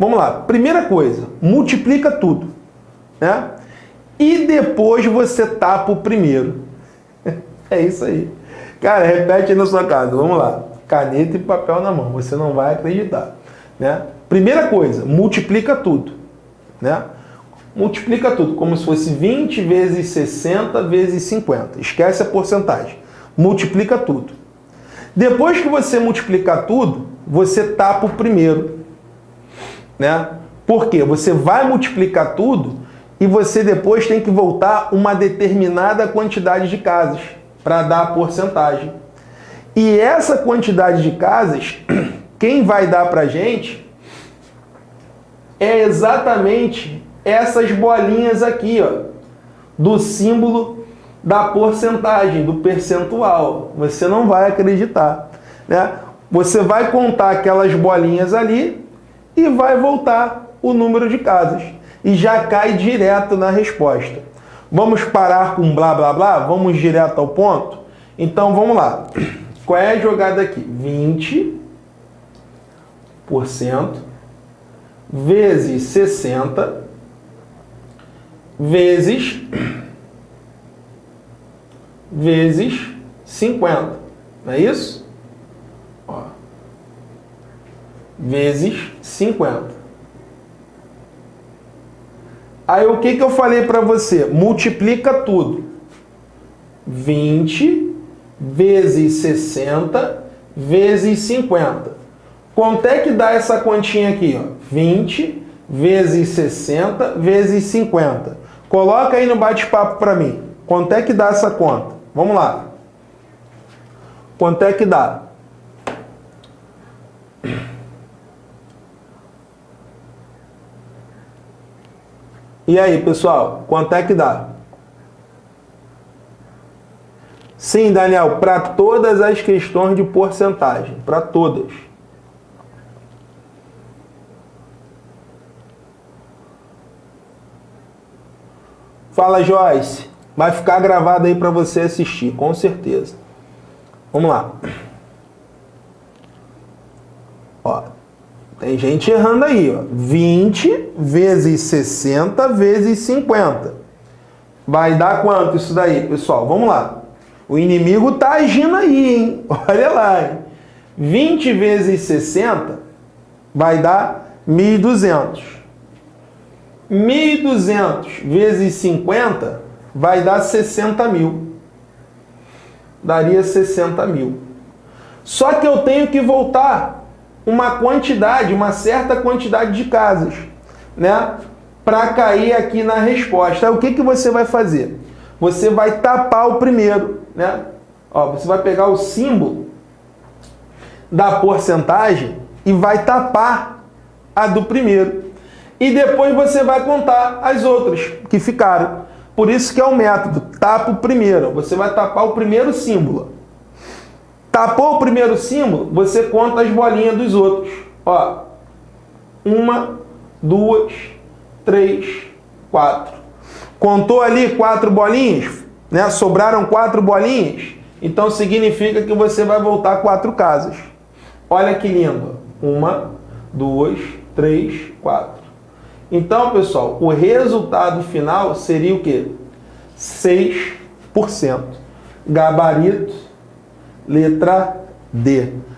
Vamos lá. Primeira coisa, multiplica tudo. Né? E depois você tapa o primeiro. É isso aí. Cara, repete aí na sua casa. Vamos lá. Caneta e papel na mão. Você não vai acreditar. Né? Primeira coisa, multiplica tudo. Né? Multiplica tudo, como se fosse 20 vezes 60 vezes 50. Esquece a porcentagem. Multiplica tudo. Depois que você multiplicar tudo, você tapa o primeiro. Né? Por quê? Você vai multiplicar tudo e você depois tem que voltar uma determinada quantidade de casas para dar a porcentagem. E essa quantidade de casas, quem vai dar para a gente é exatamente essas bolinhas aqui, ó, do símbolo da porcentagem, do percentual. Você não vai acreditar. Né? Você vai contar aquelas bolinhas ali e vai voltar o número de casas. E já cai direto na resposta. Vamos parar com blá blá blá? Vamos direto ao ponto? Então vamos lá. Qual é a jogada aqui? 20% vezes 60 vezes vezes 50. Não é isso? Ó. Vezes 50. Aí o que, que eu falei para você? Multiplica tudo. 20 vezes 60 vezes 50. Quanto é que dá essa continha aqui? Ó? 20 vezes 60 vezes 50. Coloca aí no bate-papo para mim. Quanto é que dá essa conta? Vamos lá. Quanto é que dá? E aí, pessoal, quanto é que dá? Sim, Daniel, para todas as questões de porcentagem, para todas. Fala, Joyce. Vai ficar gravado aí para você assistir, com certeza. Vamos lá. Ó, tem gente errando aí, ó. 20 vezes 60 vezes 50. Vai dar quanto isso daí, pessoal? Vamos lá. O inimigo tá agindo aí, hein? Olha lá, hein? 20 vezes 60 vai dar 1.200. 1.200 vezes 50 vai dar 60 mil. Daria 60 mil. Só que eu tenho que voltar uma quantidade, uma certa quantidade de casas, né? Para cair aqui na resposta. o que, que você vai fazer? Você vai tapar o primeiro, né? Ó, você vai pegar o símbolo da porcentagem e vai tapar a do primeiro. E depois você vai contar as outras que ficaram. Por isso que é o método, tapa o primeiro. Você vai tapar o primeiro símbolo. Tapou o primeiro símbolo, você conta as bolinhas dos outros. Ó, uma, duas, três, quatro. Contou ali quatro bolinhas, né? Sobraram quatro bolinhas, então significa que você vai voltar quatro casas. Olha que lindo. Uma, duas, três, quatro. Então, pessoal, o resultado final seria o quê? 6%. Gabarito Letra D.